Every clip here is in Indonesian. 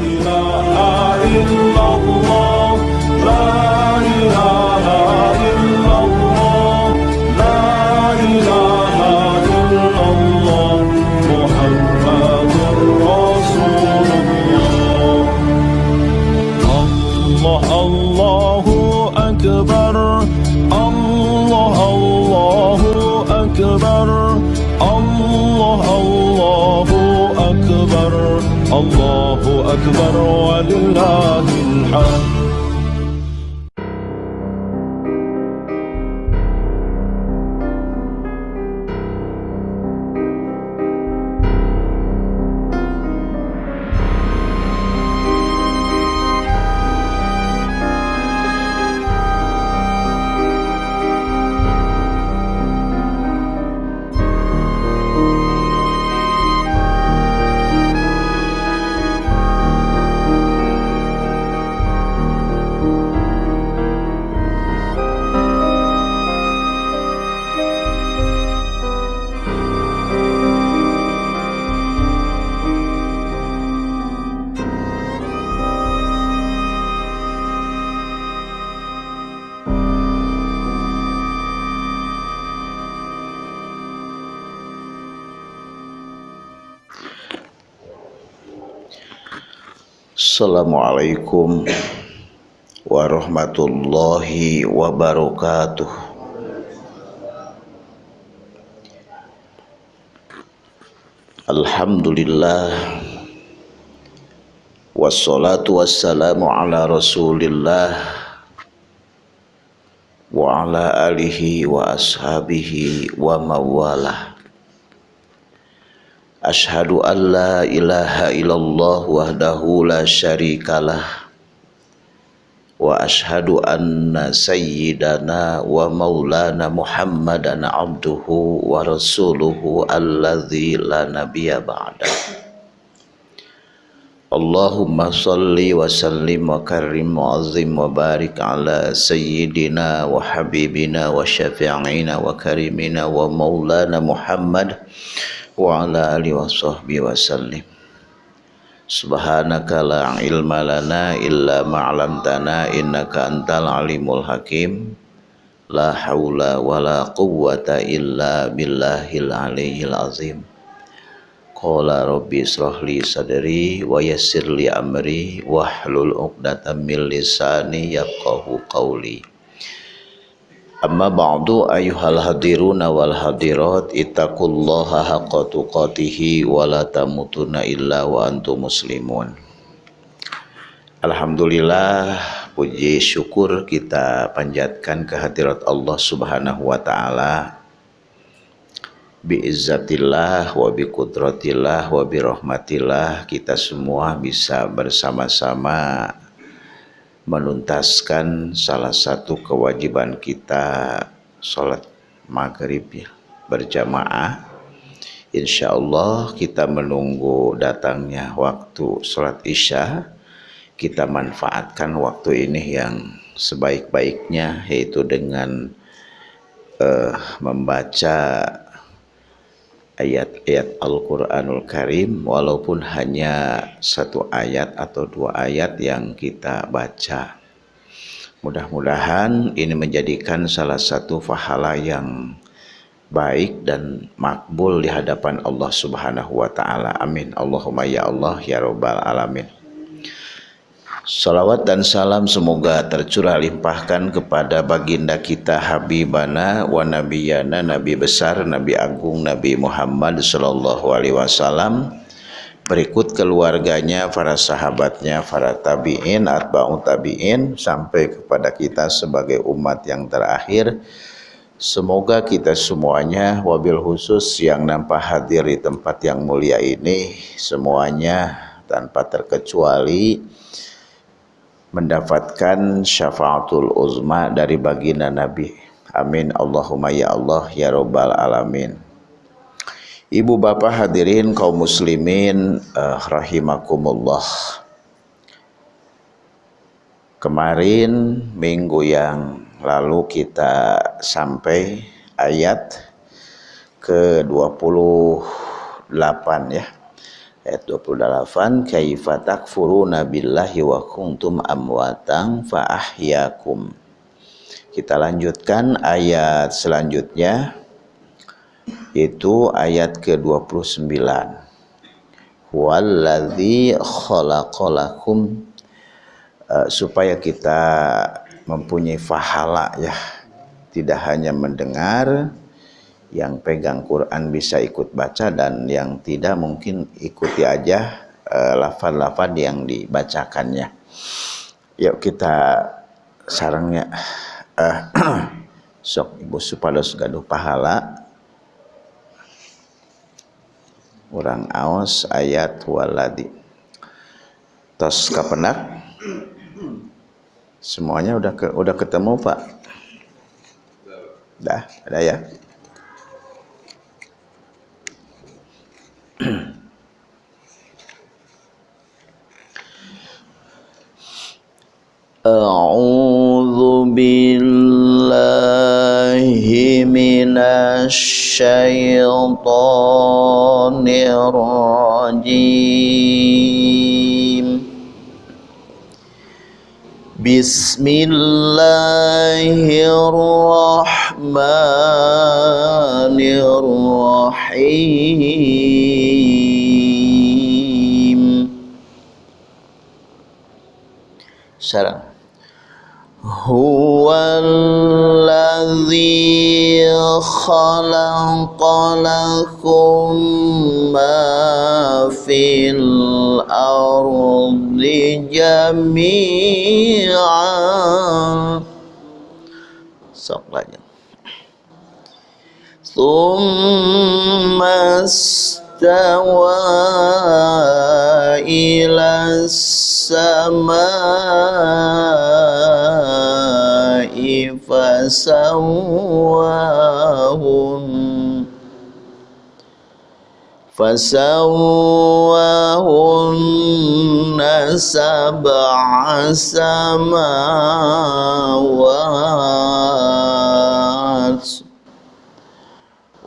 إله إلا الله Assalamualaikum warahmatullahi wabarakatuh. Alhamdulillah Wassalatu wassalamu ala rasulillah Wa ala alihi wa ashabihi wa mawalah Ashhadu an la ilaha illallah wahdahu la syarikalah Wa ashhadu anna sayyidana wa maulana muhammadan abduhu wa rasuluhu alladhi la nabiya ba'da Allahumma salli wa sallim wa karim wa azim wa barik ala sayyidina wa ala alihi wa sahbihi wa sallim. Subhanaka la ilma lana illa ma'lamtana innaka antal alimul hakim. La hawla wa la quwwata illa billahil aliyil azim. Qala rabbi israhli sadri wa yassir li amri wahlul uqdatam min lisani yafqahu qawli Amma ba'du ayuhal hadiruna wal hadirat ittaqullaha haqqa tuqatihi wa la tamutunna illa wa antum muslimun. Alhamdulillah puji syukur kita panjatkan kehadirat Allah Subhanahu wa taala biizzatillah wa bi qudratillah wa bi rahmatillah kita semua bisa bersama-sama menuntaskan salah satu kewajiban kita sholat maghrib ya, berjamaah. Insya Allah kita menunggu datangnya waktu sholat isya. Kita manfaatkan waktu ini yang sebaik-baiknya yaitu dengan uh, membaca ayat-ayat Al-Quranul Karim walaupun hanya satu ayat atau dua ayat yang kita baca. Mudah-mudahan ini menjadikan salah satu fahala yang baik dan makbul di hadapan Allah Subhanahu wa taala. Amin. Allahumma ya Allah ya rabbal alamin. Salawat dan salam semoga tercurah limpahkan kepada baginda kita Habibana wa Nabiyana Nabi besar Nabi agung Nabi Muhammad sallallahu alaihi wasallam berikut keluarganya, para sahabatnya, para tabi'in, atba'u tabi'in sampai kepada kita sebagai umat yang terakhir. Semoga kita semuanya wabil khusus yang nampak hadir di tempat yang mulia ini semuanya tanpa terkecuali mendapatkan syafaatul uzma dari baginda Nabi. Amin. Allahumma ya Allah ya Rabbal alamin. Ibu bapak hadirin kaum muslimin uh, rahimakumullah. Kemarin minggu yang lalu kita sampai ayat ke 28 ya. Ayat 28 kaifa takfuruna billahi wa kuntum amwatan fa ahyakum kita lanjutkan ayat selanjutnya yaitu ayat ke-29 walladzi khalaqalakum uh, supaya kita mempunyai fahala ya tidak hanya mendengar yang pegang Quran bisa ikut baca dan yang tidak mungkin ikuti aja uh, lafal-lafal yang dibacakannya. Yuk kita sarangnya uh, sok ibu supados gaduh pahala. Orang aos ayat waladi. Tos kapenak. Semuanya udah ke, udah ketemu pak? Dah ada ya أعوذ بالله من الشيطان الرجيم. بسم الله الرحمن الرحيم. Sarang هو الذي خلق لكم ما في الأرض. جميعا ثم استوى إلى السماء فسواهن فسواهن سبع سماوات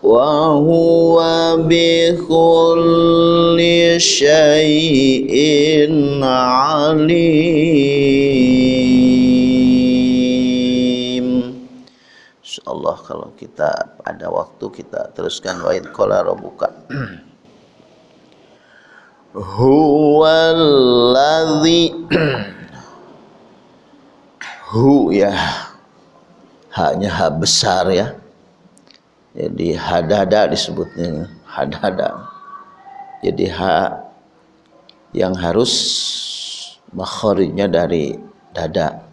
وهو بكل شيء عليم Insyaallah kalau kita ada waktu kita teruskan wa'id qala rabbuka huwallazi hu ya. Hanya ha besar ya. Jadi hadada disebutnya. Hadada jadi ha yang harus makharijnya dari dada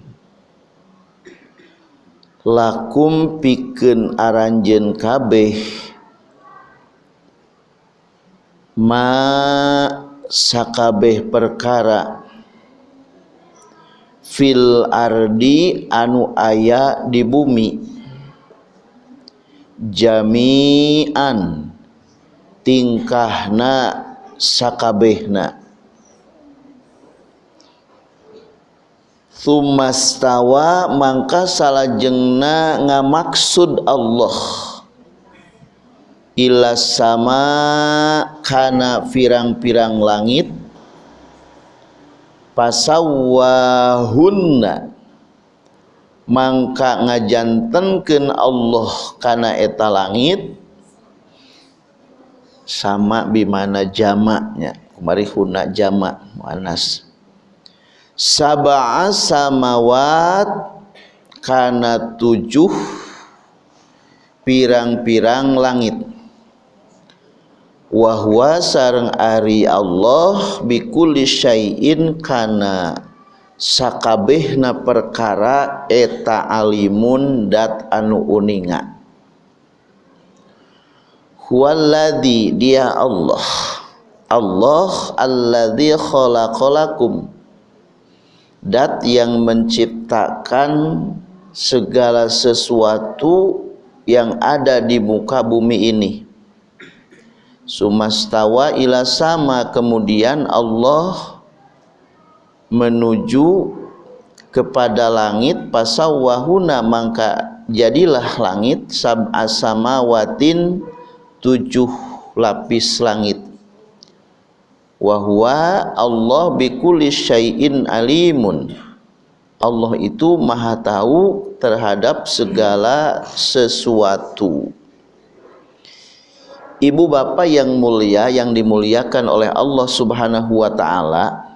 lakum pikeun aranjeun kabeh ma sakabeh perkara fil ardi anu aya di bumi. Jami'an tingkahna sakabehna Thumastawa mangka salajengna ngamaksud Allah. Ila sama kana pirang-pirang langit pasawahunna. Mangka ngajantenkeun Allah kana eta langit sama bimana jamaknya. Kemari huna jamak muannas sab'a samawat kana tujuh pirang-pirang langit. Wahwa sareng ari Allah bikulli syai'in kana sakabehna perkara eta alimun dat anu uninga. Huwallazi dia Allah. Allah alladzi khalaqalakum dat yang menciptakan segala sesuatu yang ada di muka bumi ini. Sumastawa ila sama. Kemudian Allah menuju kepada langit. Pasawahuna maka jadilah langit. Sab'a samawatin tujuh lapis langit wahwa Allah bikulli syai'in alimun. Allah itu maha tahu terhadap segala sesuatu. Ibu bapak yang mulia yang dimuliakan oleh Allah subhanahu wa ta'ala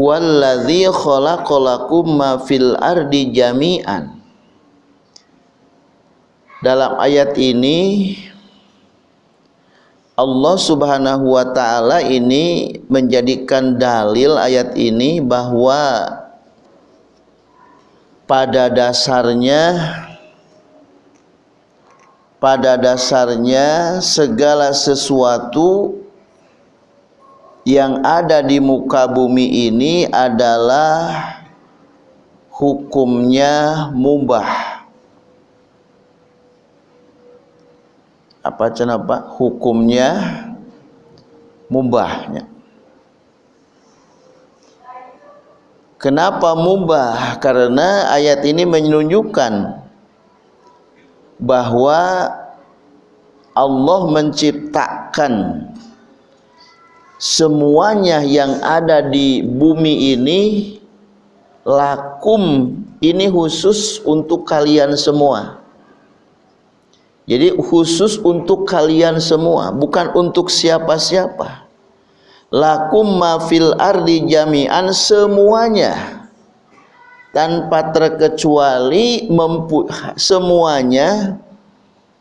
Huwallazi khalaqalakum ma fil ardi jami'an. Dalam ayat ini Allah Subhanahu wa taala ini menjadikan dalil ayat ini bahwa pada dasarnya pada dasarnya segala sesuatu yang ada di muka bumi ini adalah hukumnya mubah apa cenapa hukumnya mubahnya Kenapa mubah? Karena ayat ini menunjukkan bahwa Allah menciptakan semuanya yang ada di bumi ini lakum. Ini khusus untuk kalian semua jadi khusus untuk kalian semua, bukan untuk siapa-siapa. Lakum ma fil ardi jami'an semuanya. Tanpa terkecuali mempu semuanya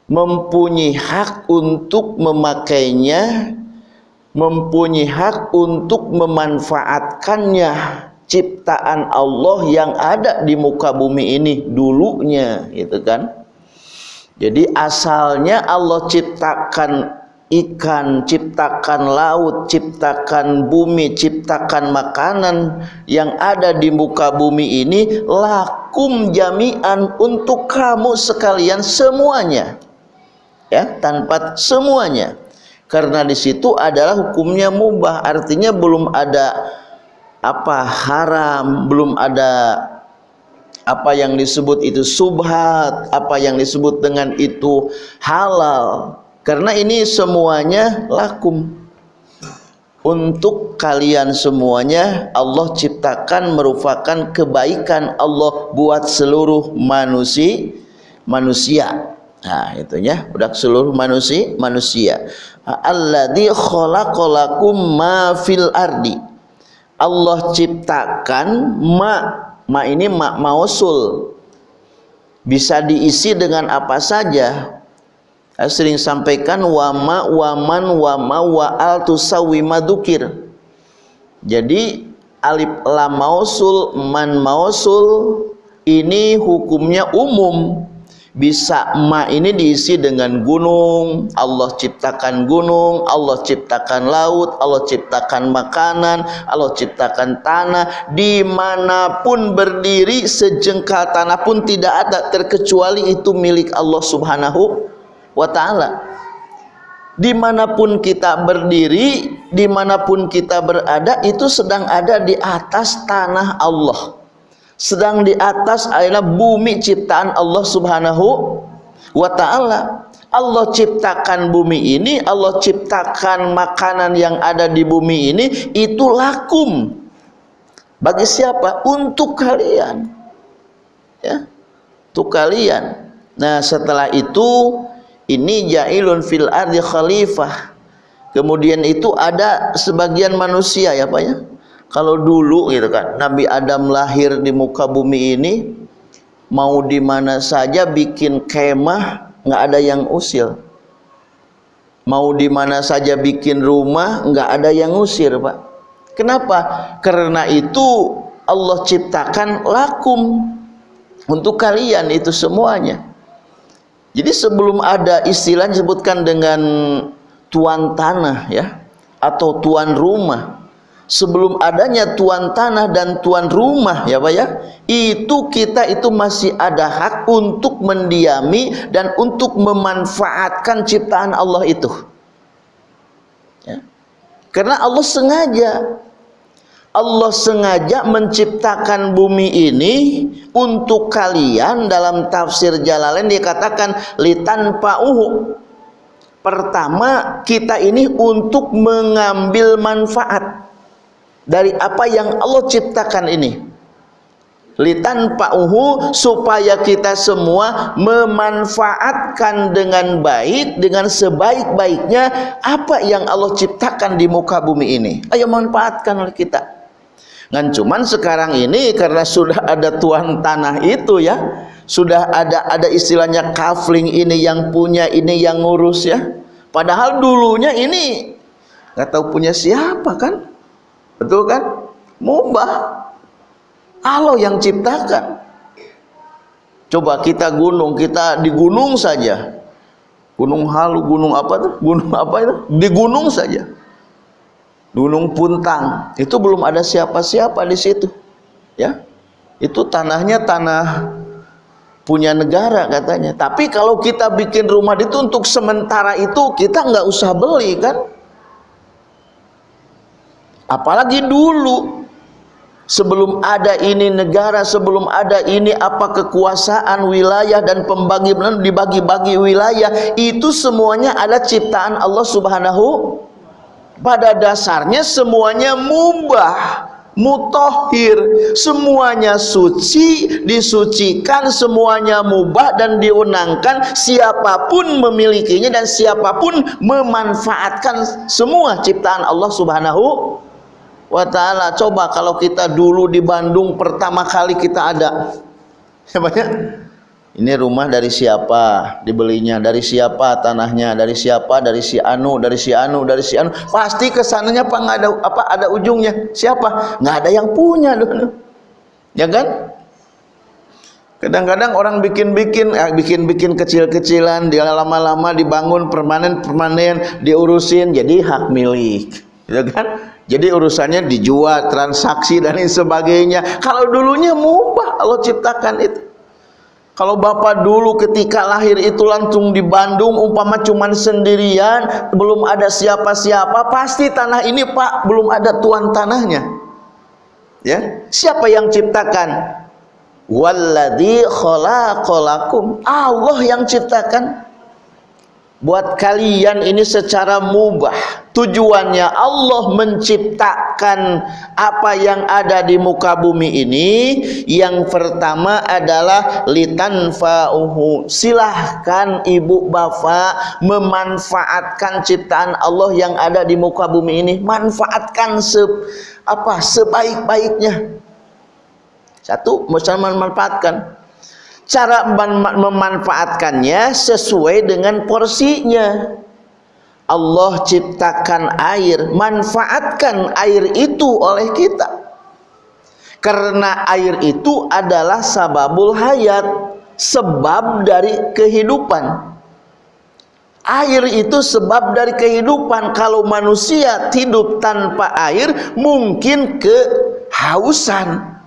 mempunyai hak untuk memakainya, mempunyai hak untuk memanfaatkannya. Ciptaan Allah yang ada di muka bumi ini dulunya gitu kan jadi asalnya Allah ciptakan ikan, ciptakan laut, ciptakan bumi, ciptakan makanan yang ada di muka bumi ini lakum jami'an untuk kamu sekalian semuanya. Ya, tanpa semuanya. Karena di situ adalah hukumnya mubah, artinya belum ada apa haram, belum ada apa yang disebut itu subhat, apa yang disebut dengan itu halal. Karena ini semuanya lakum. Untuk kalian semuanya Allah ciptakan merupakan kebaikan Allah buat seluruh manusia manusia. Nah, itu ya, udah seluruh manusia manusia. Alladzi khalaqalakum ma fil ardi. Allah ciptakan ma ma ini ma mausul. Bisa diisi dengan apa saja. Saya sering sampaikan wama waman wama wa al tusawi madukir jadi alif lam mausul man mausul ini hukumnya umum bisa ma ini diisi dengan gunung. Allah ciptakan gunung Allah ciptakan laut Allah ciptakan makanan Allah ciptakan tanah. Di mana pun berdiri sejengkal tanah pun tidak ada terkecuali itu milik Allah subhanahu wa ta'ala. Di mana pun kita berdiri di mana pun kita berada itu sedang ada di atas tanah Allah sedang di atas adalah bumi ciptaan Allah Subhanahu wa taala. Allah ciptakan bumi ini, Allah ciptakan makanan yang ada di bumi ini itu lakum. Bagi siapa? Untuk kalian. Ya. Untuk kalian. Nah, setelah itu ini jailun fil ardi khalifah. Kemudian itu ada sebagian manusia ya Pak ya kalau dulu gitu kan Nabi Adam lahir di muka bumi ini mau di mana saja bikin kemah nggak ada yang usil mau di mana saja bikin rumah nggak ada yang usir pak. Kenapa? Karena itu Allah ciptakan lakum untuk kalian itu semuanya. Jadi sebelum ada istilah disebutkan dengan tuan tanah ya atau tuan rumah sebelum adanya tuan tanah dan tuan rumah ya Pak ya. Itu kita itu masih ada hak untuk mendiami dan untuk memanfaatkan ciptaan Allah itu. Ya. karena Allah sengaja. Allah sengaja menciptakan bumi ini untuk kalian. Dalam tafsir Jalalain dikatakan litan pauhu pertama kita ini untuk mengambil manfaat dari apa yang Allah ciptakan ini. Litan pa'uhu supaya kita semua memanfaatkan dengan baik dengan sebaik-baiknya apa yang Allah ciptakan di muka bumi ini. Ayo manfaatkan oleh kita. Dan cuman sekarang ini karena sudah ada tuan tanah itu ya sudah ada ada istilahnya kafling ini yang punya ini yang ngurus ya. Padahal dulunya ini nggak tahu punya siapa kan Betul kan? Mubah. Allah yang ciptakan. Coba kita gunung, kita di gunung saja. Gunung Halu, gunung apa tuh? Gunung apa itu? Di gunung saja. Gunung Puntang. Itu belum ada siapa-siapa di situ. Ya. Itu tanahnya tanah punya negara katanya. Tapi kalau kita bikin rumah itu untuk sementara itu kita nggak usah beli kan? Apalagi dulu. Sebelum ada ini negara sebelum ada ini apa kekuasaan wilayah dan pembagian dibagi-bagi wilayah itu semuanya ada ciptaan Allah Subhanahu pada dasarnya semuanya mubah mutohir semuanya suci disucikan semuanya mubah dan diunangkan. Siapa pun memilikinya dan siapa pun memanfaatkan semua ciptaan Allah subhanahu wa ta'ala coba kalau kita dulu di Bandung pertama kali kita ada. Ya banyak ini rumah dari siapa? Dibelinya dari siapa? Tanahnya dari siapa? Dari si anu dari si anu dari si anu. Pasti ke sananya apa? Ada apa ada ujungnya. Siapa? Nggak ada yang punya dulu. Ya kan? Kadang-kadang orang bikin-bikin eh, bikin-bikin kecil-kecilan dia lama-lama dibangun permanen-permanen diurusin jadi hak milik. Ya kan jadi urusannya dijual, transaksi dan lain sebagainya. Kalau dulunya mubah Allah ciptakan itu. Kalau bapak dulu ketika lahir itu langsung di Bandung umpama cuman sendirian, belum ada siapa-siapa, pasti tanah ini Pak belum ada tuan tanahnya. Ya, siapa yang ciptakan? Walladzi khalaqalakum. Allah yang ciptakan buat kalian ini secara mubah. Tujuannya Allah menciptakan apa yang ada di muka bumi ini. Yang pertama adalah litanfa'uhu. Silahkan ibu bapak memanfaatkan ciptaan Allah yang ada di muka bumi ini. Manfaatkan se apa sebaik-baiknya. Satu memanfaatkan cara memanfaatkannya sesuai dengan porsinya. Allah ciptakan air manfaatkan air itu oleh kita. Karena air itu adalah sababul hayat sebab dari kehidupan. Air itu sebab dari kehidupan. Kalau manusia hidup tanpa air mungkin kehausan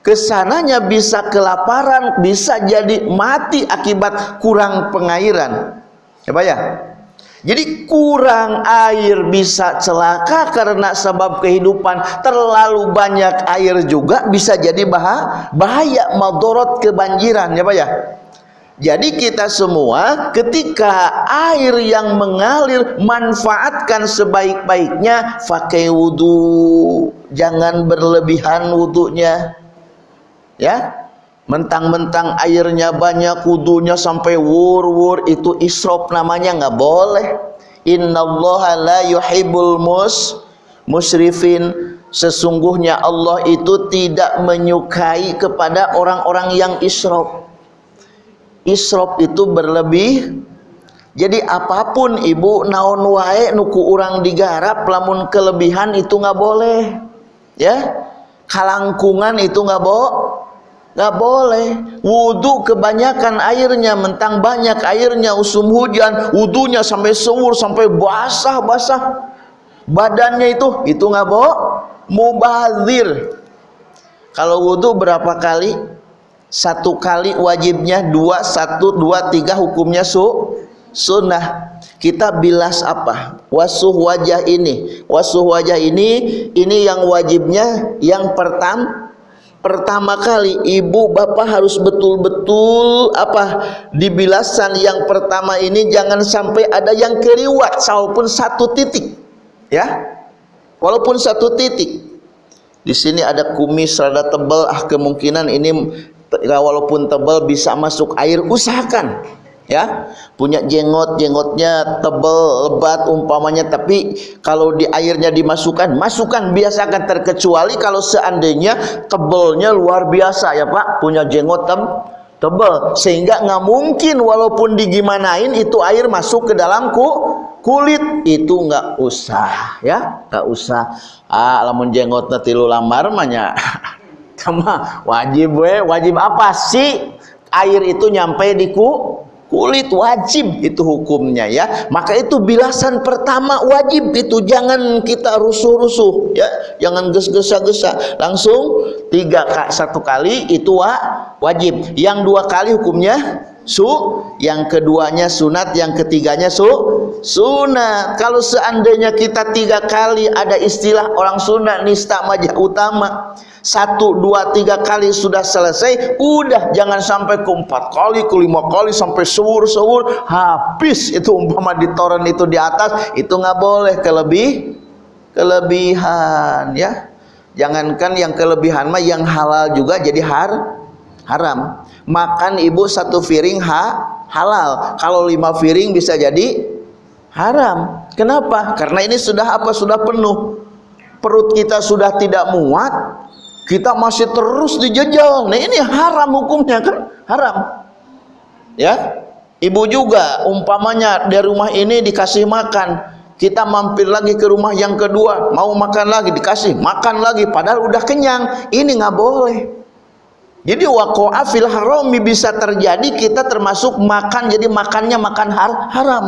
ke sananya bisa kelaparan bisa jadi mati akibat kurang pengairan. Ya Pak ya? Jadi kurang air bisa celaka karena sebab kehidupan. Terlalu banyak air juga bisa jadi bahaya, bahaya madorot kebanjiran. Ya Pak ya? Jadi kita semua ketika air yang mengalir manfaatkan sebaik-baiknya pakai wudhu jangan berlebihan wudhunya ya? Mentang-mentang airnya banyak kudunya sampai wur-wur itu isrop namanya nggak boleh. Innallaha la yuhibbul mus musrifin. Sesungguhnya Allah itu tidak menyukai kepada orang-orang yang isrop. Isrop itu berlebih. Jadi apa pun ibu naon wae nuku orang digarap lamun kelebihan itu nggak boleh. Ya? Kalangkungan itu nggak boleh nggak boleh. Wudhu kebanyakan airnya mentang banyak airnya usum hujan wudhunya sampai sewur sampai basah basah badannya itu itu nggak boh mubazir. Kalau wudhu berapa kali? Satu kali wajibnya dua satu dua tiga hukumnya su sunnah. Kita bilas apa? Wasuh wajah ini. Wasuh wajah ini ini yang wajibnya yang pertama pertama kali ibu bapak harus betul-betul apa dibilasan yang pertama ini jangan sampai ada yang keriwat walaupun satu titik ya. Walaupun satu titik. Di sini ada kumis rada tebal ah kemungkinan ini walaupun tebal bisa masuk air usahakan ya punya jenggot jenggotnya tebal lebat umpamanya tapi kalau di airnya dimasukkan masukkan biasakan terkecuali kalau seandainya tebalnya luar biasa ya Pak. Punya jenggot tem tebal sehingga nggak mungkin walaupun digimanain itu air masuk ke dalam ku kulit. Itu nggak usah ya nggak usah. Ah lamun jenggotnya tilu lamar mahnya sama wajib we wajib apa sih? Air itu nyampe di ku kulit wajib itu hukumnya ya. Maka itu bilasan pertama wajib itu jangan kita rusuh-rusuh ya. Jangan ges-gesa-gesa langsung tiga satu kali itu wa, wajib. Yang dua kali hukumnya su yang keduanya sunat yang ketiganya su sunat. Kalau seandainya kita tiga kali ada istilah orang sunat nista majah utama satu dua tiga kali sudah selesai udah jangan sampai ke empat kali ke lima kali sampai sewur sewur habis. Itu umpama di toren itu di atas itu nggak boleh kelebih kelebihan ya. Jangankan yang kelebihan mah yang halal juga jadi har haram. Makan ibu satu piring ha halal. Kalau lima piring bisa jadi haram. Kenapa? Karena ini sudah apa? Sudah penuh. Perut kita sudah tidak muat kita masih terus dijejal nah ini haram hukumnya kan? Haram. Ya? Ibu juga umpamanya dari rumah ini dikasih makan. Kita mampir lagi ke rumah yang kedua. Mau makan lagi dikasih makan lagi. Padahal udah kenyang. Ini nggak boleh. Jadi waqa'a fil harami bisa terjadi kita termasuk makan. Jadi makannya makan har haram.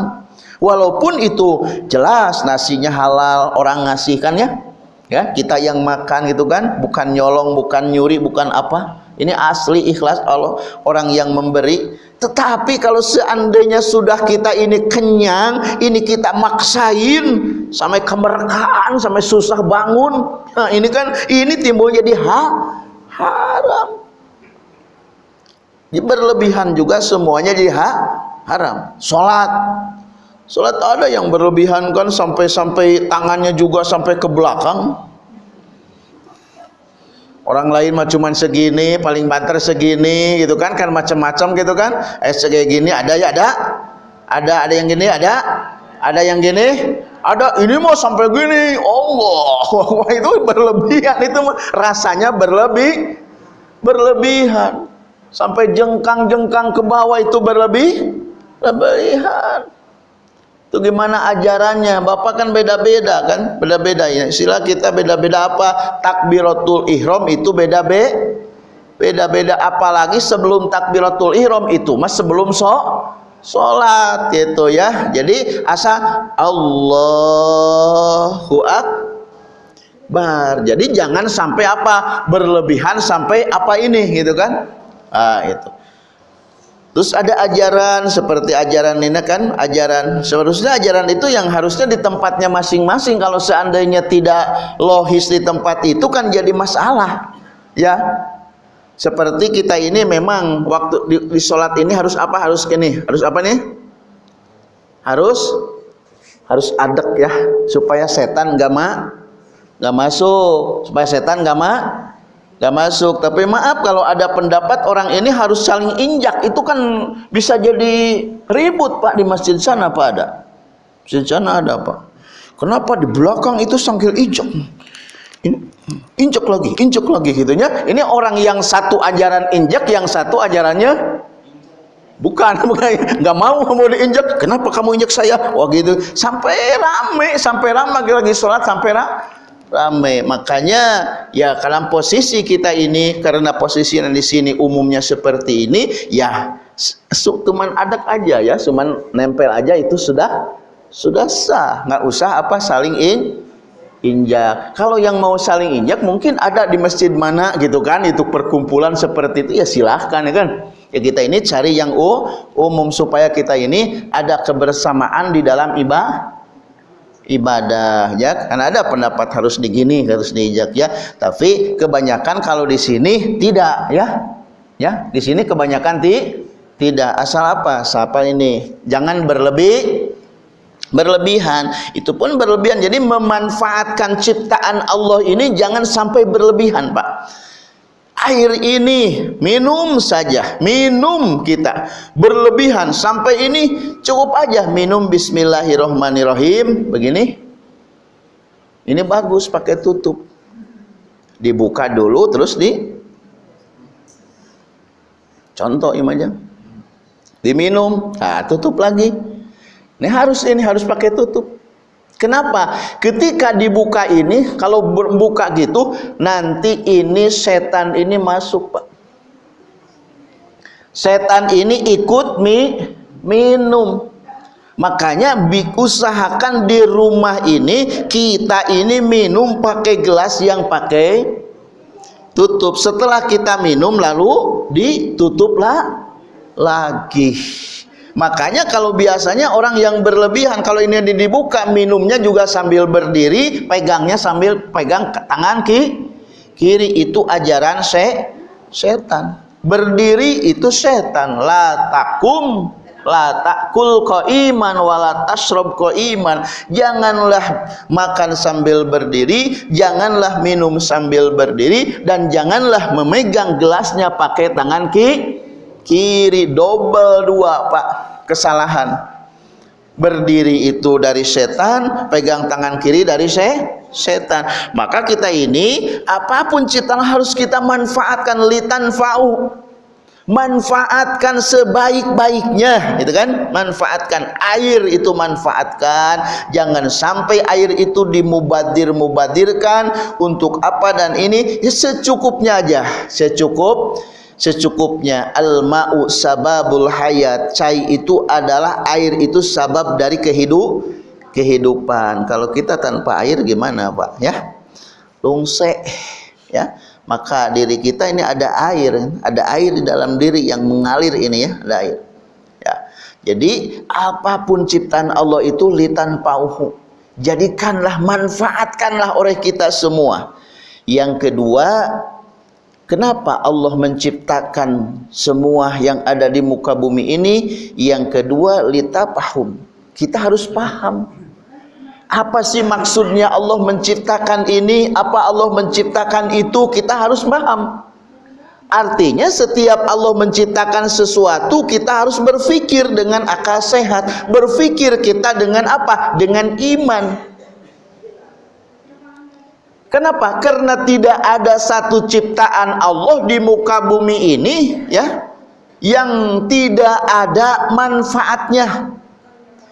Walaupun itu jelas nasinya halal orang ngasih kan ya ya kita yang makan gitu kan bukan nyolong bukan nyuri bukan apa. Ini asli ikhlas Allah orang yang memberi. Tetapi kalau seandainya sudah kita ini kenyang ini kita maksain sampai kemerkaan sampai susah bangun. Nah, ini kan ini timbul jadi ha haram. Berlebihan juga semuanya jadi ha haram. Sholat Salat ada yang berlebihan kan sampai-sampai tangannya juga sampai ke belakang. Orang lain mah cuman segini, paling banter segini gitu kan kan macam-macam gitu kan. Eh segini gini ada ya ada. Ada ada yang gini ada. Ada yang gini ada ini mau sampai gini Allah wah itu berlebihan itu rasanya berlebih berlebihan sampai jengkang-jengkang ke bawah itu berlebih berlebihan itu gimana ajarannya? Bapak kan beda-beda kan? Beda-beda ya. Sila kita beda-beda apa? Takbiratul ihram itu beda be beda-beda. Apalagi sebelum takbiratul ihram itu mas sebelum so sholat gitu ya. Jadi asa Allahu Akbar. Jadi jangan sampai apa? Berlebihan sampai apa ini gitu kan? Ah itu Terus ada ajaran seperti ajaran ini kan, ajaran seharusnya ajaran itu yang harusnya di tempatnya masing-masing. Kalau seandainya tidak logis di tempat itu kan jadi masalah. Ya. Seperti kita ini memang waktu di, di sholat ini harus apa? Harus ini, harus apa nih? Harus harus adek ya, supaya setan gak ma, gak masuk, supaya setan gak ma, gak masuk. Tapi maaf kalau ada pendapat orang ini harus saling injak. Itu kan bisa jadi ribut pak di masjid sana pak ada? Masjid sana ada pak kenapa di belakang itu sambil injak? Ini injak lagi injak lagi gitunya. Ini orang yang satu ajaran injak yang satu ajarannya bukan. Bukan. Nggak mau mau diinjak. Kenapa kamu injak saya? Wah gitu. Sampai rame sampai rame lagi sholat sampai rame rame. Makanya ya dalam posisi kita ini karena posisi yang di sini umumnya seperti ini ya cuman adak aja ya cuman nempel aja itu sudah sudah sah. Nggak usah apa saling in injak. Kalau yang mau saling injak mungkin ada di masjid mana gitu kan itu perkumpulan seperti itu ya silahkan ya kan? Ya kita ini cari yang umum supaya kita ini ada kebersamaan di dalam ibadah ibadah ya. Karena ada pendapat harus digini harus diinjak ya. Tapi kebanyakan kalau di sini tidak ya. Ya di sini kebanyakan ti tidak. Asal apa? Siapa ini? Jangan berlebih berlebihan. Itu pun berlebihan. Jadi memanfaatkan ciptaan Allah ini jangan sampai berlebihan Pak air ini minum saja minum kita. Berlebihan sampai ini cukup aja minum bismillahirrohmanirrohim begini. Ini bagus pakai tutup. Dibuka dulu terus di contoh aja diminum nah tutup lagi. Ini harus ini harus pakai tutup Kenapa? Ketika dibuka ini, kalau buka gitu, nanti ini setan ini masuk, Pak. Setan ini ikut mi, minum. Makanya usahakan di rumah ini kita ini minum pakai gelas yang pakai tutup. Setelah kita minum lalu ditutuplah lagi. Makanya kalau biasanya orang yang berlebihan kalau ini dibuka minumnya juga sambil berdiri, pegangnya sambil pegang tangan ki kiri itu ajaran se setan. Berdiri itu setan. La takum la takul iman wala tasrob iman janganlah makan sambil berdiri janganlah minum sambil berdiri dan janganlah memegang gelasnya pakai tangan ki kiri double dua pak. Kesalahan. Berdiri itu dari setan pegang tangan kiri dari se setan. Maka kita ini apa pun ciptaan harus kita manfaatkan. Litan fa'u manfaatkan sebaik-baiknya. Itu kan? Manfaatkan. Air itu manfaatkan. Jangan sampai air itu dimubadir-mubadirkan. Untuk apa dan ini? Ya secukupnya aja. Secukup secukupnya al ma'u sababul hayat. Cai itu adalah air itu sabab dari kehidup kehidupan. Kalau kita tanpa air gimana Pak? Ya? Lungse ya? Maka diri kita ini ada air ada air di dalam diri yang mengalir ini ya? Ada air. Ya. Jadi apa pun ciptaan Allah itu litan pauhu jadikanlah manfaatkanlah oleh kita semua. Yang kedua Kenapa Allah menciptakan semua yang ada di muka bumi ini? Yang kedua, litapahum. Kita harus paham. Apa sih maksudnya Allah menciptakan ini? Apa Allah menciptakan itu? Kita harus paham. Artinya setiap Allah menciptakan sesuatu kita harus berpikir dengan akal sehat. Berpikir kita dengan apa? Dengan iman Kenapa? Karena tidak ada satu ciptaan Allah di muka bumi ini ya yang tidak ada manfaatnya,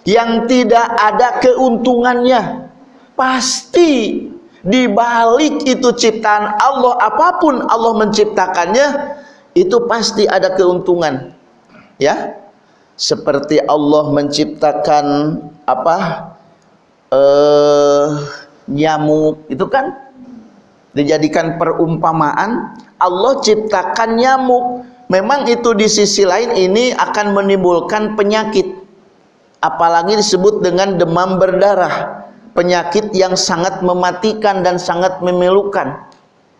yang tidak ada keuntungannya. Pasti di balik itu ciptaan Allah apa pun Allah menciptakannya itu pasti ada keuntungan. Ya. Seperti Allah menciptakan apa? Eh nyamuk itu kan dijadikan perumpamaan Allah ciptakan nyamuk. Memang itu di sisi lain ini akan menimbulkan penyakit. Apalagi disebut dengan demam berdarah. Penyakit yang sangat mematikan dan sangat memilukan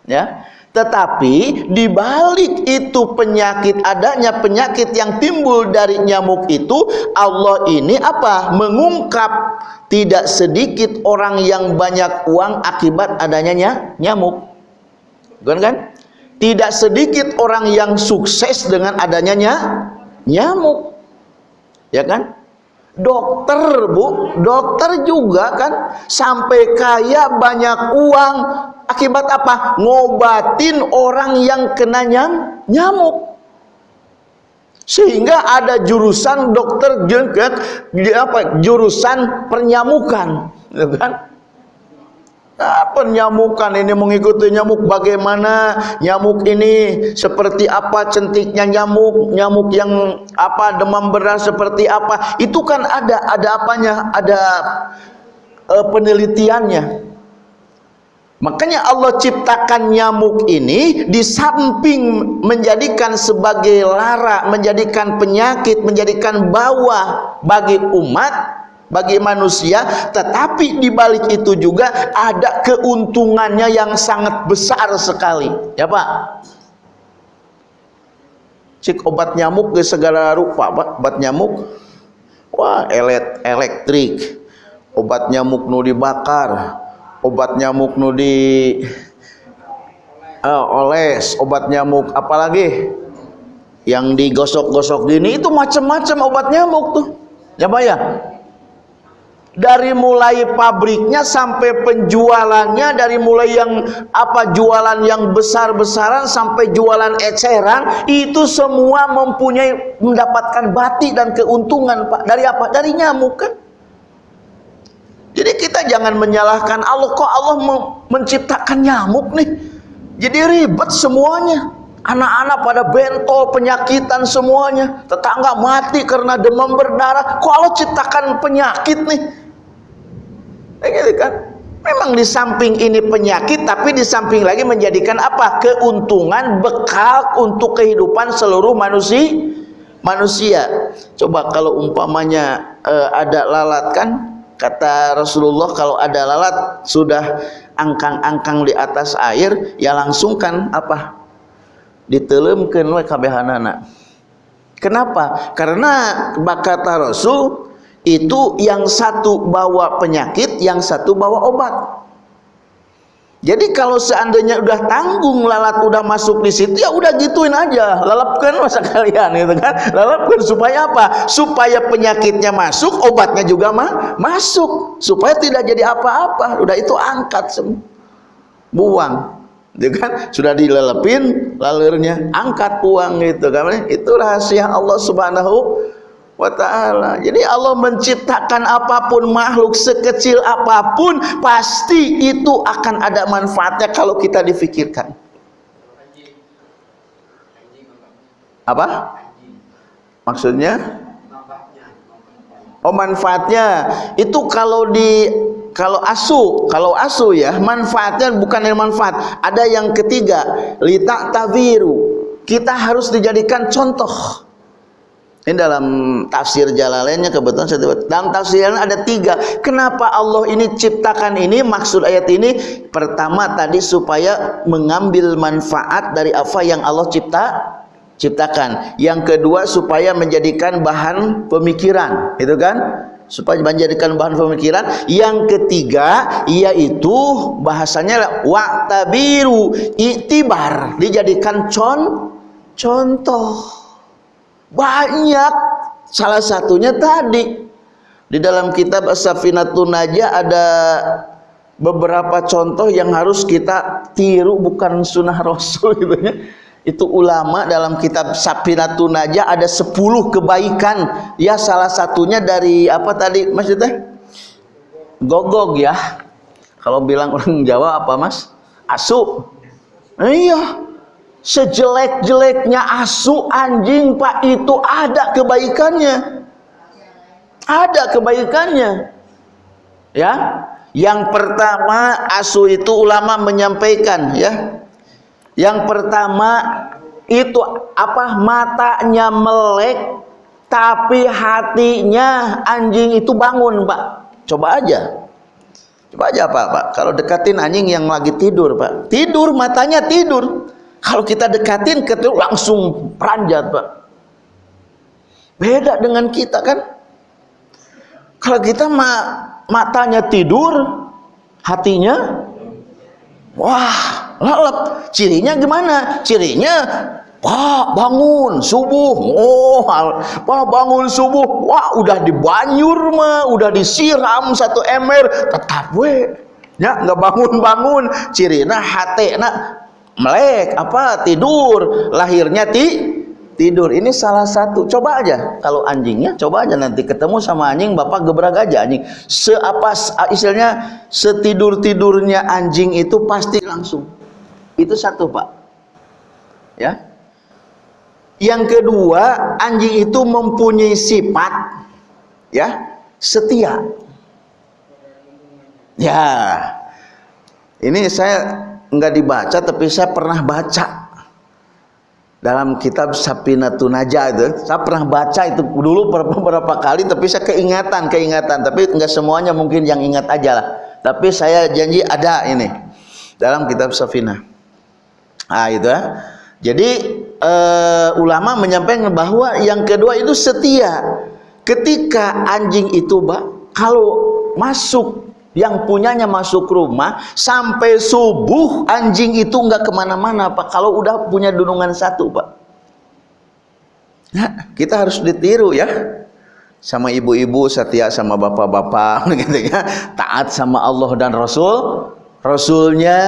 ya tetapi di balik itu penyakit adanya penyakit yang timbul dari nyamuk itu Allah ini apa? Mengungkap tidak sedikit orang yang banyak uang akibat adanya nyamuk. Bukan kan? Tidak sedikit orang yang sukses dengan adanya nyamuk. Ya kan? dokter bu dokter juga kan sampai kaya banyak uang akibat apa? Ngobatin orang yang kena nyam, nyamuk. Sehingga ada jurusan dokter apa? Jurusan pernyamukan gitu kan? Nah, penyamukan ini mengikuti nyamuk bagaimana? Nyamuk ini seperti apa centiknya nyamuk? Nyamuk yang apa demam berdarah seperti apa? Itu kan ada ada apanya? Ada uh, penelitiannya Makanya Allah ciptakan nyamuk ini di samping menjadikan sebagai lara, menjadikan penyakit, menjadikan bawah bagi umat, bagi manusia, tetapi di balik itu juga ada keuntungannya yang sangat besar sekali. Ya Pak? Cik obat nyamuk ke segala rupa, Pak. Obat nyamuk. Wah, elektrik. Obat nyamuk nu dibakar obat nyamuk nu di uh, oles obat nyamuk apalagi yang digosok-gosok gini itu macam-macam obat nyamuk tuh. Ya ya? Dari mulai pabriknya sampai penjualannya dari mulai yang apa jualan yang besar-besaran sampai jualan eceran itu semua mempunyai mendapatkan batik dan keuntungan Pak. Dari apa? Dari nyamuk kan jadi kita jangan menyalahkan Allah kok Allah menciptakan nyamuk nih. Jadi ribet semuanya. Anak-anak pada bentol, penyakitan semuanya. Tetangga mati karena demam berdarah. Kok Allah ciptakan penyakit nih? Ya gitu kan? Memang di samping ini penyakit, tapi di samping lagi menjadikan apa? Keuntungan, bekal untuk kehidupan seluruh manusia. Manusia. Coba kalau umpamanya uh, ada lalat kan, Kata Rasulullah kalau ada lalat sudah angkang-angkang di atas air, ya langsung kan apa? Ditelemkeun we kabehanana. Kenapa? Karena kata Rasul itu yang satu bawa penyakit, yang satu bawa obat. Jadi kalau seandainya udah tanggung lalat udah masuk di situ ya udah gituin aja, lalapkan masa kalian itu kan. Lalapkan supaya apa? Supaya penyakitnya masuk, obatnya juga mah masuk supaya tidak jadi apa-apa. Udah itu angkat semua. Buang. Ya kan? Sudah dilelepin lalurnya, angkat buang gitu kan. Itu rahasia Allah Subhanahu wa ta'ala. Jadi Allah menciptakan apa pun makhluk sekecil apa pun pasti itu akan ada manfaatnya kalau kita difikirkan. Apa? maksudnya? oh manfaatnya. Itu kalau di kalau asu kalau asu ya manfaatnya bukan yang manfaat. Ada yang ketiga lita taviru kita harus dijadikan contoh ini dalam tafsir Jalalainnya kebetulan saya dalam tafsirnya ada tiga. Kenapa Allah ini ciptakan ini? Maksud ayat ini pertama tadi supaya mengambil manfaat dari apa yang Allah cipta ciptakan. Yang kedua supaya menjadikan bahan pemikiran, itu kan? Supaya menjadikan bahan pemikiran. Yang ketiga yaitu bahasanya waktabiru itibar dijadikan con contoh banyak. Salah satunya tadi. Di dalam kitab As-Safinatun Najah ada beberapa contoh yang harus kita tiru bukan sunnah rasul gitu ya. Itu ulama dalam kitab Safinatun Najah ada 10 kebaikan. Ya salah satunya dari apa tadi maksudnya? Gogog ya. Kalau bilang orang Jawa apa mas? Asu. Iya sejelek-jeleknya asu anjing pak itu ada kebaikannya. Ada kebaikannya. Ya? Yang pertama asu itu ulama menyampaikan ya. Yang pertama itu apa matanya melek tapi hatinya anjing itu bangun pak. Coba aja. Coba aja pak pak. Kalau dekatin anjing yang lagi tidur pak. Tidur matanya tidur kalau kita dekatin ketemu langsung peranjat, Pak. Beda dengan kita kan. Kalau kita ma matanya tidur, hatinya wah, lalap. Cirinya gimana? Cirinya Pak bangun subuh, oh, Pak bangun subuh, wah udah dibanyur mah, udah disiram satu ember, tetap we, ya nggak bangun bangun, cirina hati nak melek apa tidur. Lahirnya ti tidur. Ini salah satu. Coba aja. Kalau anjingnya coba aja nanti ketemu sama anjing bapak gebrak aja anjing. Seapa istilahnya setidur tidurnya anjing itu pasti langsung. Itu satu pak. Ya. Yang kedua anjing itu mempunyai sifat ya setia. Ya. Ini saya nggak dibaca tapi saya pernah baca. Dalam kitab Sapinatun Najah itu saya pernah baca itu dulu beberapa kali tapi saya keingatan keingatan tapi enggak semuanya mungkin yang ingat aja lah. Tapi saya janji ada ini dalam kitab Safina. Ah itu ya. Jadi uh, ulama menyampaikan bahwa yang kedua itu setia. Ketika anjing itu Pak kalau masuk yang punyanya masuk rumah sampai subuh anjing itu nggak ke mana-mana pak. Kalau udah punya dunungan satu pak. Nah, kita harus ditiru ya. Sama ibu-ibu setia sama bapak-bapak gitu ya. Taat sama Allah dan Rasul. Rasulnya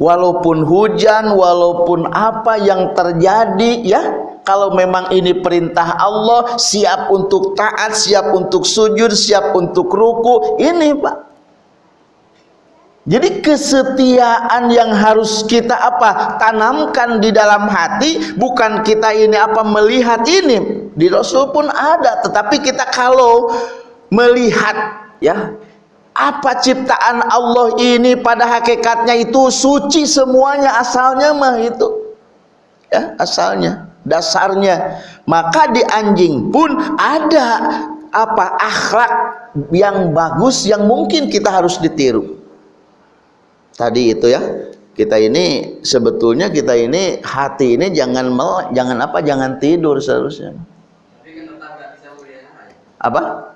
walaupun hujan walaupun apa yang terjadi ya. Kalau memang ini perintah Allah siap untuk taat siap untuk sujud siap untuk ruku ini Pak. Jadi kesetiaan yang harus kita apa? Tanamkan di dalam hati bukan kita ini apa melihat ini. Di Rasul pun ada tetapi kita kalau melihat ya apa ciptaan Allah ini pada hakikatnya itu suci semuanya asalnya mah itu. Ya asalnya dasarnya. Maka di anjing pun ada apa akhlak yang bagus yang mungkin kita harus ditiru. Tadi itu ya kita ini sebetulnya kita ini hati ini jangan mel, jangan apa jangan tidur seharusnya. Apa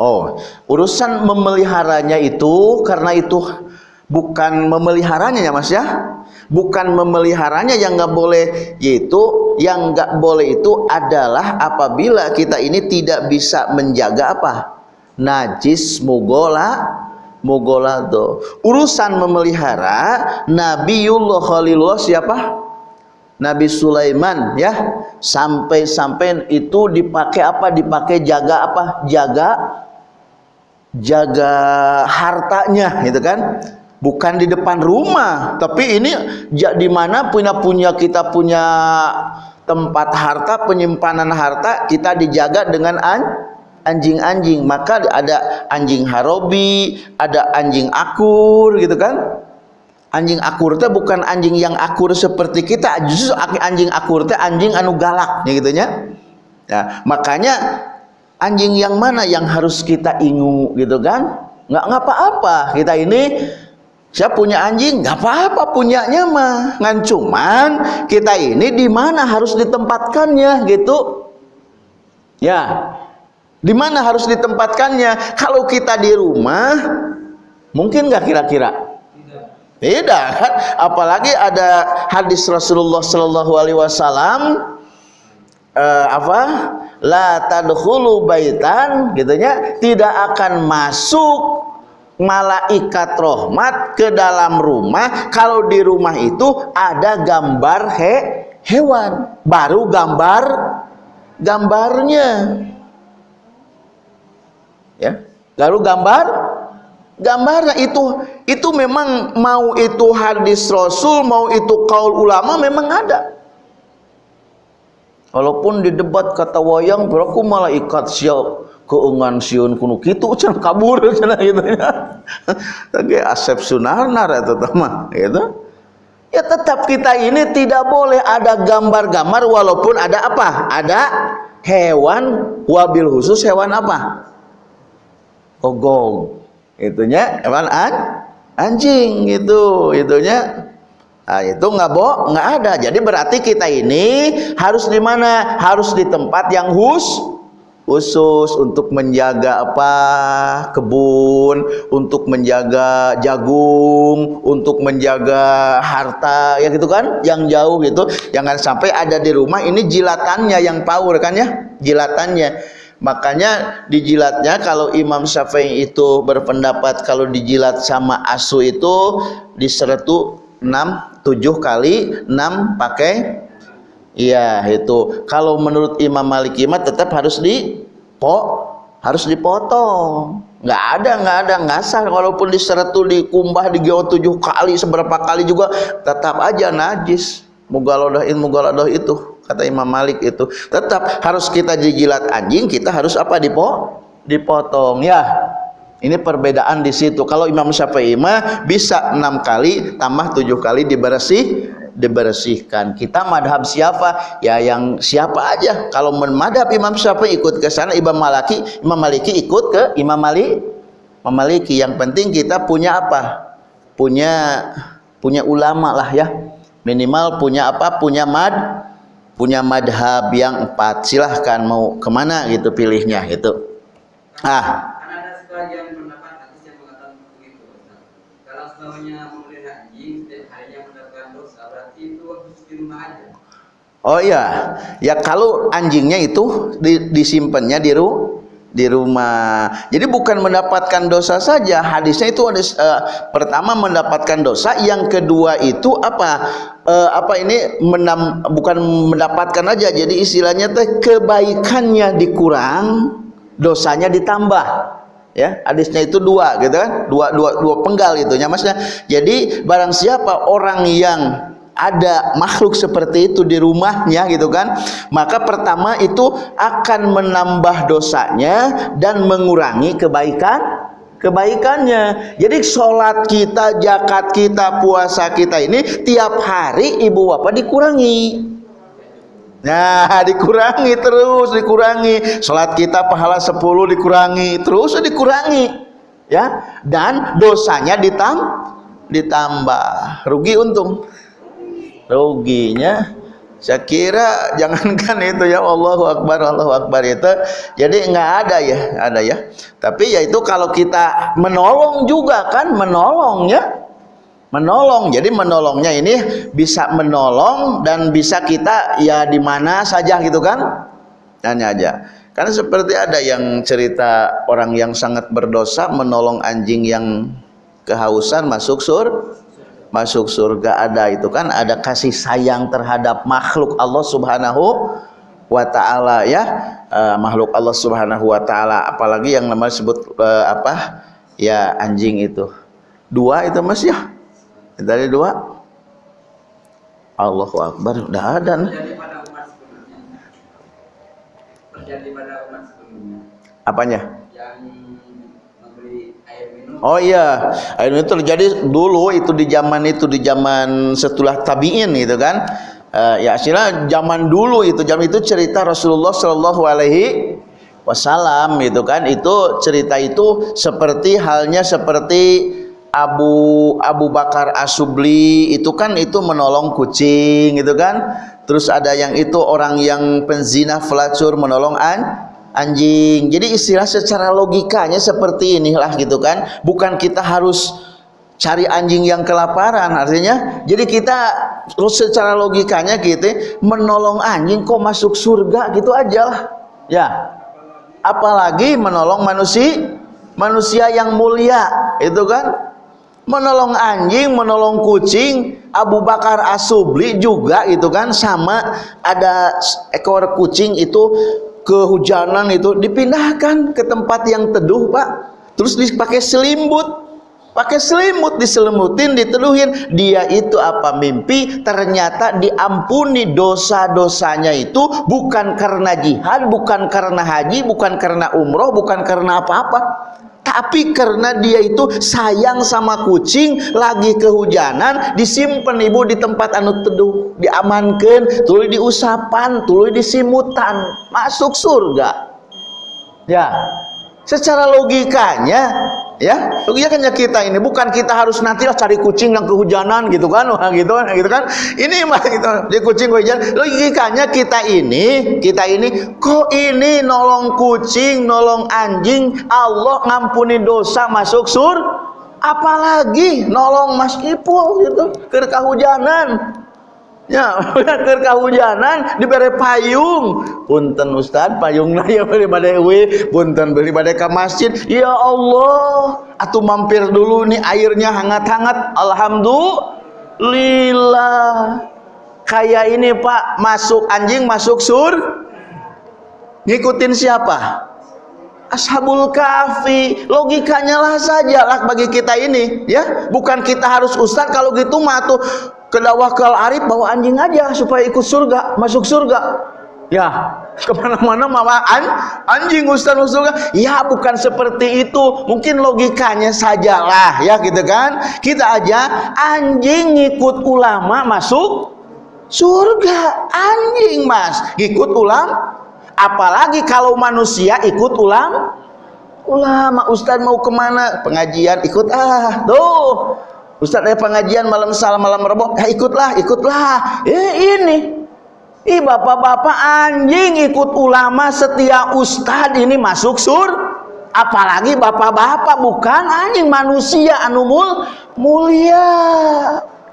Oh, urusan memeliharanya itu karena itu bukan memeliharanya ya Mas ya. Bukan memeliharanya yang nggak boleh yaitu yang nggak boleh itu adalah apabila kita ini tidak bisa menjaga apa? Najis mugola mugola tuh urusan memelihara Nabiullah Khalilullah siapa? Nabi Sulaiman ya. Sampai-sampai itu dipakai apa? Dipakai jaga apa? Jaga jaga hartanya gitu kan? Bukan di depan rumah tapi ini di mana punya punya kita punya tempat harta penyimpanan harta kita dijaga dengan an anjing-anjing. Maka ada anjing harobi ada anjing akur gitu kan? Anjing akur itu bukan anjing yang akur seperti kita justru anjing akur itu anjing anu galak ya gitunya. Ya makanya anjing yang mana yang harus kita ingu gitu kan nggak ngapa-apa kita ini saya punya anjing, nggak apa-apa punyanya mah. Ngan cuman kita ini di mana harus ditempatkannya gitu. Ya. Di mana harus ditempatkannya? Kalau kita di rumah mungkin nggak kira-kira? Tidak kan? Apalagi ada hadis Rasulullah Shallallahu alaihi wasallam uh, apa? La tadkhulu baitan gitunya tidak akan masuk malaikat rahmat ke dalam rumah. Kalau di rumah itu ada gambar he, hewan. Baru gambar gambarnya. Ya baru gambar gambarnya itu itu memang mau itu hadis rasul mau itu kaul ulama memang ada walaupun di debat kata wayang beraku malaikat siap keungan siun kuno kitu cenah kabur cenah gitu ya. Tapi asep sunarnar eta mah gitu. Ya tetap kita ini tidak boleh ada gambar-gambar walaupun ada apa? Ada hewan wabil khusus hewan apa? Ogong. Itunya hewan an anjing gitu itunya Nah, itu nggak boh nggak ada. Jadi berarti kita ini harus di mana? Harus di tempat yang hus khusus untuk menjaga apa? Kebun untuk menjaga jagung untuk menjaga harta ya gitu kan? Yang jauh gitu. Jangan sampai ada di rumah ini jilatannya yang power kan ya? Jilatannya. Makanya dijilatnya kalau Imam Syafi'i itu berpendapat kalau dijilat sama asu itu diseretu 6 7 kali 6 pakai Iya itu. Kalau menurut Imam Malik Imam tetap harus di po harus dipotong. Nggak ada, nggak ada, nggak sah. Walaupun diseretu, dikumbah, digeo tujuh kali, seberapa kali juga tetap aja najis. Mugalodahin mugalodah itu kata Imam Malik itu tetap harus kita jijilat anjing kita harus apa dipo dipotong ya ini perbedaan di situ. Kalau Imam Syafi'i mah bisa enam kali tambah tujuh kali dibersih dibersihkan. Kita madhab siapa? Ya yang siapa aja. Kalau madhab Imam Syafi'i ikut ke sana, Imam Maliki, Imam Maliki ikut ke Imam Malik. Imam Maliki. Yang penting kita punya apa? Punya punya ulama lah ya. Minimal punya apa? Punya mad punya madhab yang empat silahkan mau ke mana gitu pilihnya itu ah sebagian pendapat hadis yang mengatakan begitu. Kalau semuanya memelihara anjing dan harinya mendapatkan dosa berarti itu harus di rumah aja. Oh iya, ya kalau anjingnya itu di, disimpannya di ru di rumah. Jadi bukan mendapatkan dosa saja. Hadisnya itu ada uh, pertama mendapatkan dosa, yang kedua itu apa? Uh, apa ini menam, bukan mendapatkan aja. Jadi istilahnya teh kebaikannya dikurang, dosanya ditambah ya hadisnya itu dua gitu kan. Dua dua dua penggal itu maksudnya jadi barang siapa orang yang ada makhluk seperti itu di rumahnya gitu kan maka pertama itu akan menambah dosanya dan mengurangi kebaikan kebaikannya. Jadi sholat kita jakat kita puasa kita ini tiap hari ibu bapak dikurangi Nah, dikurangi terus, dikurangi. Salat kita pahala 10 dikurangi, terus dikurangi. Ya, dan dosanya ditam ditambah. Rugi untung. Ruginya saya kira jangankan itu ya Allahu Akbar Allahu Akbar itu jadi nggak ada ya ada ya tapi ya itu kalau kita menolong juga kan menolong ya menolong. Jadi menolongnya ini bisa menolong dan bisa kita ya di mana saja gitu kan? Hanya aja. Karena seperti ada yang cerita orang yang sangat berdosa menolong anjing yang kehausan masuk sur masuk surga ada itu kan? Ada kasih sayang terhadap makhluk Allah Subhanahu wa taala ya. Uh, makhluk Allah Subhanahu wa taala. Apalagi yang namanya sebut uh, apa? Ya anjing itu. Dua itu Mas ya dari dua Allahu Akbar udah ada. Apanya? Oh iya, air minum terjadi dulu itu di zaman itu di zaman setelah tabiin itu kan. Uh, ya sila zaman dulu itu zaman itu cerita Rasulullah Shallallahu Alaihi Wasallam itu kan itu cerita itu seperti halnya seperti Abu Abu Bakar Asubli itu kan itu menolong kucing gitu kan? Terus ada yang itu orang yang penzina pelacur menolong an anjing. Jadi istilah secara logikanya seperti inilah gitu kan? Bukan kita harus cari anjing yang kelaparan artinya. Jadi kita terus secara logikanya gitu menolong anjing kok masuk surga gitu aja lah. Ya. Apalagi menolong manusia manusia yang mulia itu kan menolong anjing, menolong kucing, Abu Bakar Asubli juga itu kan sama ada ekor kucing itu kehujanan itu dipindahkan ke tempat yang teduh Pak. Terus dipakai selimut pakai selimut diselimutin diteduhin. Dia itu apa mimpi? Ternyata diampuni dosa-dosanya itu bukan karena jihad bukan karena haji bukan karena umroh bukan karena apa-apa tapi karena dia itu sayang sama kucing lagi kehujanan disimpan ibu di tempat anu teduh diamankan tuluy diusapan tuluy disimutan masuk surga. Ya secara logikanya ya logikanya kita ini bukan kita harus nanti lah cari kucing yang kehujanan gitu kan wah gitu kan gitu kan. Ini mah gitu di kucing kehujanan. Logikanya kita ini kita ini kok ini nolong kucing nolong anjing Allah ngampuni dosa masuk sur apalagi nolong Mas Ipul gitu ke kehujanan Ya, keur kahujanan diberi payung. Punten Ustaz, payungna ya beli pada we, punten beli pada ke masjid. Ya Allah, atuh mampir dulu nih airnya hangat-hangat. Alhamdulillah. kayak ini Pak masuk anjing masuk sur ngikutin siapa Ashabul Kahfi logikanya lah saja lah bagi kita ini ya. Bukan kita harus ustaz kalau gitu mah tuh ke dakwah ke arif bawa anjing aja supaya ikut surga masuk surga. Ya ke mana-mana mawa an, anjing ustaz masuk surga. Ya bukan seperti itu. Mungkin logikanya sajalah ya gitu kan. Kita aja anjing ikut ulama masuk surga. Anjing mas. Ikut ulama apalagi kalau manusia ikut ulang ulama Ustaz mau ke mana? Pengajian ikut. Ah tuh Ustaz ada pengajian malam salam malam rebo ya ikutlah ikutlah. Eh ini. Ih bapak-bapak anjing ikut ulama setia Ustaz ini masuk sur. Apalagi bapak-bapak bukan anjing manusia anu mulia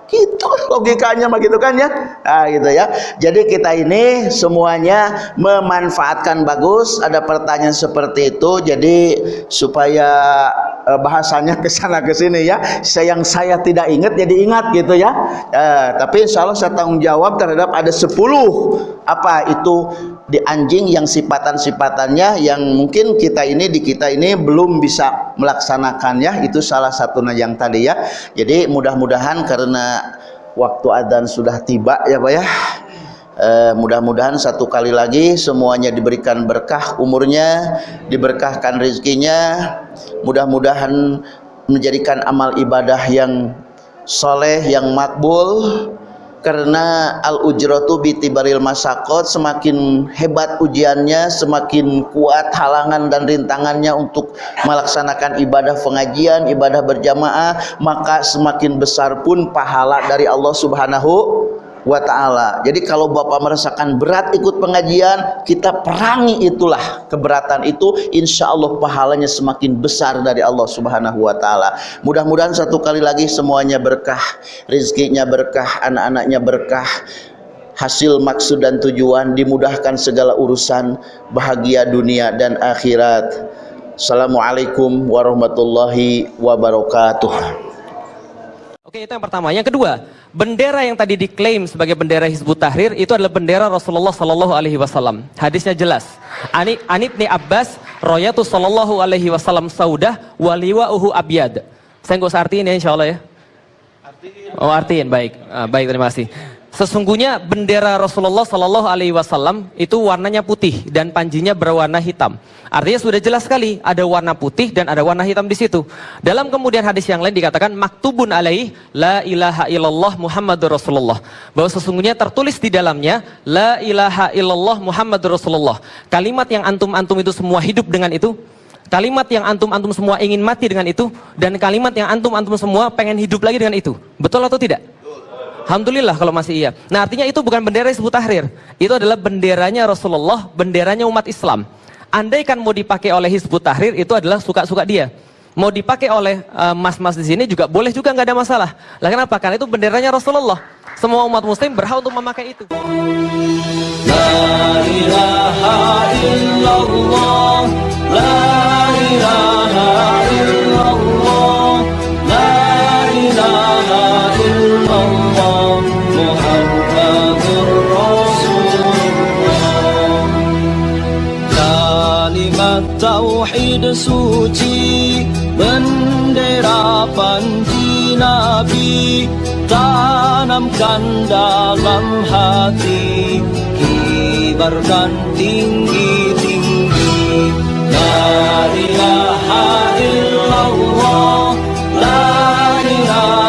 gitu logikanya begitu kan ya. Nah, gitu ya. Jadi kita ini semuanya memanfaatkan bagus. Ada pertanyaan seperti itu jadi supaya eh, bahasanya ke sana ke sini ya. Saya saya tidak ingat jadi ingat gitu ya. Eh, tapi insya Allah saya tanggung jawab terhadap ada 10 apa itu di anjing yang sifatan-sifatannya yang mungkin kita ini di kita ini belum bisa melaksanakannya itu salah satunya yang tadi ya. Jadi mudah-mudahan karena waktu adzan sudah tiba ya Pak ya. Eh, mudah-mudahan satu kali lagi semuanya diberikan berkah umurnya diberkahkan rezekinya. Mudah-mudahan menjadikan amal ibadah yang soleh yang makbul karena al ujratu bitibaril masakot semakin hebat ujiannya semakin kuat halangan dan rintangannya untuk melaksanakan ibadah pengajian ibadah berjamaah maka semakin besar pun pahala dari Allah subhanahu wa ta'ala. Jadi kalau Bapak merasakan berat ikut pengajian kita perangi itulah keberatan itu. Insya Allah pahalanya semakin besar dari Allah subhanahu wa ta'ala. Mudah-mudahan satu kali lagi semuanya berkah rizkinya berkah anak-anaknya berkah hasil maksud dan tujuan dimudahkan segala urusan bahagia dunia dan akhirat. Assalamualaikum warahmatullahi wabarakatuh Oke itu yang pertama. Yang kedua, bendera yang tadi diklaim sebagai bendera Hizbut Tahrir itu adalah bendera Rasulullah Sallallahu Alaihi Wasallam. Hadisnya jelas. Ani Anibni Abbas, Royatu Sallallahu Alaihi Wasallam Saudah, Waliwa Uhu Abiyad. Saya nggak usah artiin ya Insya Allah ya. Oh artiin, baik, ah, baik terima kasih. Sesungguhnya bendera Rasulullah Shallallahu Alaihi Wasallam itu warnanya putih dan panjinya berwarna hitam. Artinya sudah jelas sekali ada warna putih dan ada warna hitam di situ. Dalam kemudian hadis yang lain dikatakan maktubun alaih la ilaha illallah Muhammadur Rasulullah. Bahwa sesungguhnya tertulis di dalamnya la ilaha illallah Muhammadur Rasulullah. Kalimat yang antum-antum itu semua hidup dengan itu kalimat yang antum-antum semua ingin mati dengan itu dan kalimat yang antum-antum semua pengen hidup lagi dengan itu. Betul atau tidak? Alhamdulillah kalau masih iya. Nah artinya itu bukan bendera Hizbut Tahrir. Itu adalah benderanya Rasulullah, benderanya umat Islam. Andai kan mau dipakai oleh Hizbut Tahrir itu adalah suka-suka dia. Mau dipakai oleh eh, mas-mas uh, di sini juga boleh juga nggak ada masalah. Lah kenapa? Karena itu benderanya Rasulullah. Semua umat muslim berhak untuk memakai itu. La ilaha illallah, la ilaha illallah, suci bendera panji nabi tanamkan dalam hati kibarkan tinggi-tinggi la ilaha illallah la ilaha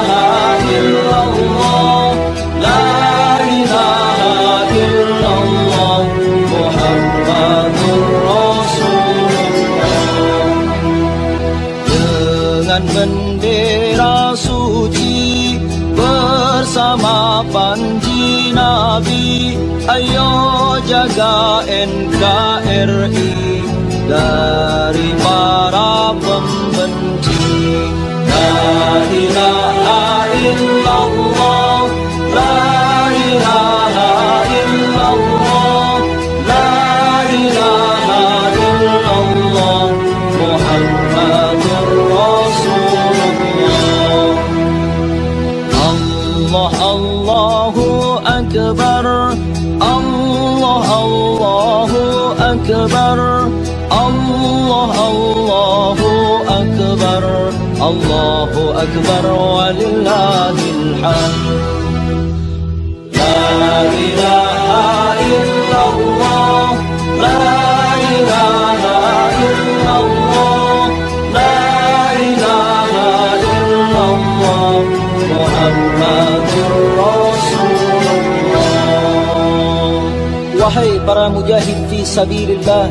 Mujahid fi sabilillah?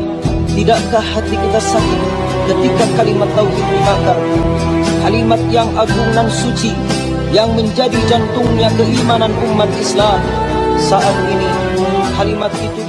Tidakkah hati kita sakit ketika kalimat tauhid dibakar? Kalimat yang agung dan suci Yang menjadi jantungnya keimanan umat Islam. Saat ini kalimat itu